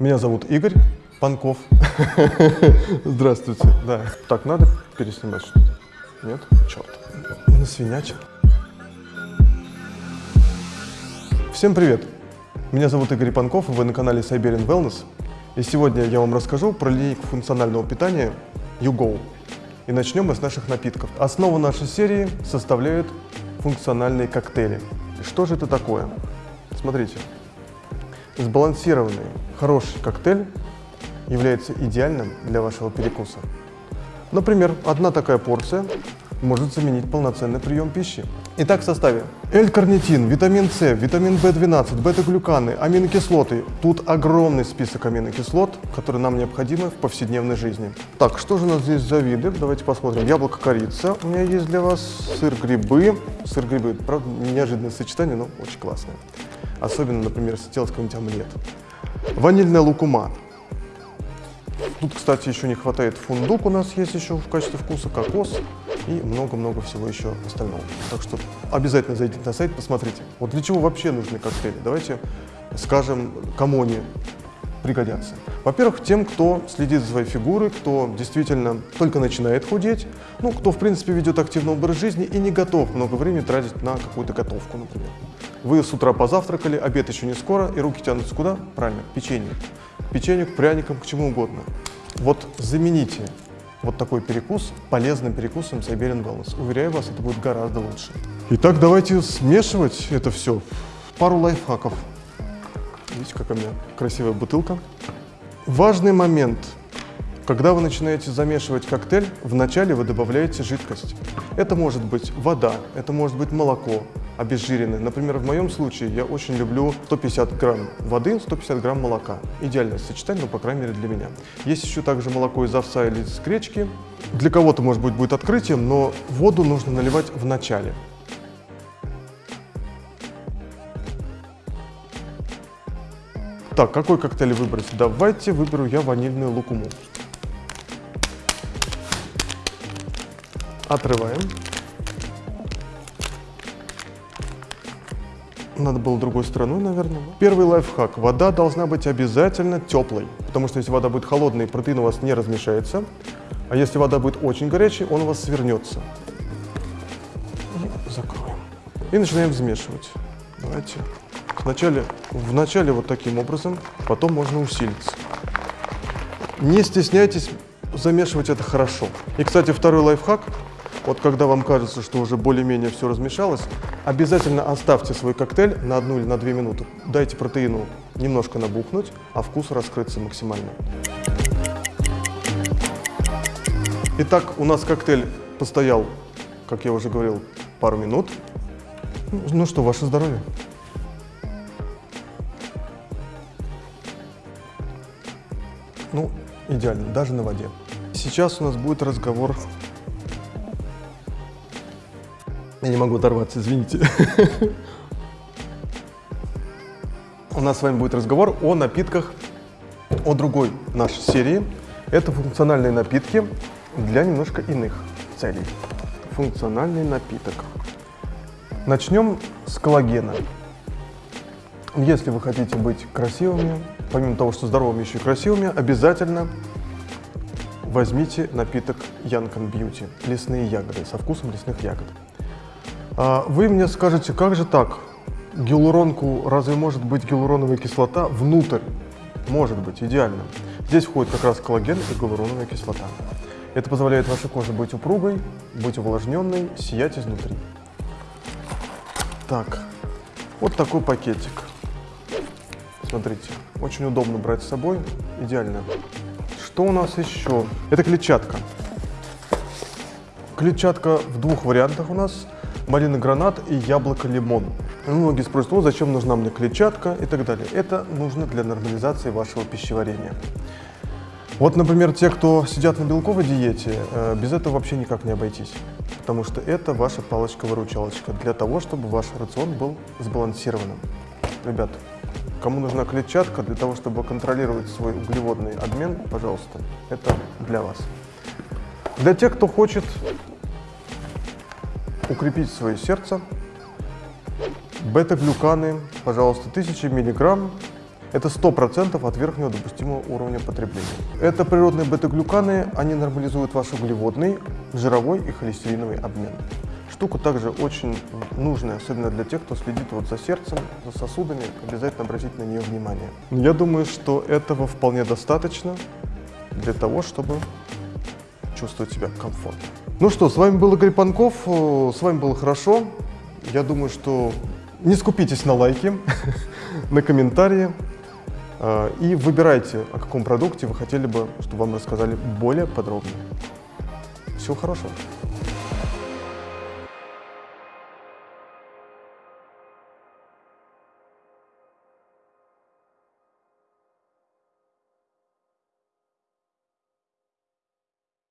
Меня зовут Игорь Панков. Здравствуйте. Да. Так, надо переснимать что-то? Нет? Черт. Насвинячил. Всем привет. Меня зовут Игорь Панков, и вы на канале Siberian Wellness. И сегодня я вам расскажу про линейку функционального питания YouGo. И начнем мы с наших напитков. Основу нашей серии составляют функциональные коктейли. Что же это такое? Смотрите. Сбалансированный, хороший коктейль является идеальным для вашего перекуса. Например, одна такая порция может заменить полноценный прием пищи. Итак, в составе L-карнитин, витамин С, витамин В12, бета-глюканы, аминокислоты. Тут огромный список аминокислот, которые нам необходимы в повседневной жизни. Так, что же у нас здесь за виды? Давайте посмотрим. Яблоко-корица у меня есть для вас, сыр-грибы. Сыр-грибы, правда, неожиданное сочетание, но очень классное. Особенно, например, если делать какой-нибудь омлет. Ванильная лукума. Тут, кстати, еще не хватает фундук у нас есть еще в качестве вкуса, кокос и много-много всего еще остального. Так что обязательно зайдите на сайт, посмотрите. Вот для чего вообще нужны коктейли? Давайте скажем, кому они пригодятся. Во-первых, тем, кто следит за своей фигурой, кто действительно только начинает худеть, ну, кто, в принципе, ведет активный образ жизни и не готов много времени тратить на какую-то готовку, например. Вы с утра позавтракали, обед еще не скоро, и руки тянутся куда? Правильно, к печенью. К печенью, к пряникам, к чему угодно. Вот замените вот такой перекус полезным перекусом Siberian Wellness. Уверяю вас, это будет гораздо лучше. Итак, давайте смешивать это все. Пару лайфхаков. Видите, какая у меня красивая бутылка. Важный момент. Когда вы начинаете замешивать коктейль, вначале вы добавляете жидкость. Это может быть вода, это может быть молоко, обезжиренное. Например, в моем случае я очень люблю 150 грамм воды, 150 грамм молока. Идеальное сочетание, ну, по крайней мере, для меня. Есть еще также молоко из овса или из гречки. Для кого-то, может быть, будет открытием, но воду нужно наливать в начале. Так, какой коктейль выбрать? Давайте выберу я ванильную лукуму. Отрываем. Надо было другой стороной, наверное. Первый лайфхак. Вода должна быть обязательно теплой, потому что если вода будет холодной, протеин у вас не размешается. А если вода будет очень горячей, он у вас свернется. И закроем. И начинаем взмешивать. Давайте. Вначале, вначале вот таким образом, потом можно усилиться. Не стесняйтесь замешивать это хорошо. И, кстати, второй лайфхак. Вот когда вам кажется, что уже более-менее все размешалось, обязательно оставьте свой коктейль на одну или на две минуты. Дайте протеину немножко набухнуть, а вкус раскрыться максимально. Итак, у нас коктейль постоял, как я уже говорил, пару минут. Ну что, ваше здоровье. Ну, идеально, даже на воде. Сейчас у нас будет разговор я не могу оторваться, извините. У нас с вами будет разговор о напитках, о другой нашей серии. Это функциональные напитки для немножко иных целей. Функциональный напиток. Начнем с коллагена. Если вы хотите быть красивыми, помимо того, что здоровыми, еще и красивыми, обязательно возьмите напиток Young Beauty, лесные ягоды, со вкусом лесных ягод. А, вы мне скажете, как же так? Гиалуронку, разве может быть гиалуроновая кислота внутрь? Может быть, идеально. Здесь входит как раз коллаген и гиалуроновая кислота. Это позволяет вашей коже быть упругой, быть увлажненной, сиять изнутри. Так, вот такой пакетик. Смотрите, очень удобно брать с собой, идеально. Что у нас еще? Это клетчатка. Клетчатка в двух вариантах у нас – малина гранат и яблоко лимон. Многие спросят, ну зачем нужна мне клетчатка и так далее. Это нужно для нормализации вашего пищеварения. Вот, например, те, кто сидят на белковой диете, э, без этого вообще никак не обойтись. Потому что это ваша палочка-выручалочка для того, чтобы ваш рацион был сбалансированным. Ребят, кому нужна клетчатка для того, чтобы контролировать свой углеводный обмен, пожалуйста, это для вас. Для тех, кто хочет укрепить свое сердце. Бета-глюканы, пожалуйста, 1000 миллиграмм. Это 100% от верхнего допустимого уровня потребления. Это природные бета-глюканы, они нормализуют ваш углеводный, жировой и холестериновый обмен. Штука также очень нужная, особенно для тех, кто следит вот за сердцем, за сосудами, обязательно обратить на нее внимание. Я думаю, что этого вполне достаточно для того, чтобы чувствовать себя комфортно. Ну что, с вами был Игорь Панков, э, с вами было хорошо. Я думаю, что не скупитесь на лайки, на комментарии э, и выбирайте, о каком продукте вы хотели бы, чтобы вам рассказали более подробно. Всего хорошего.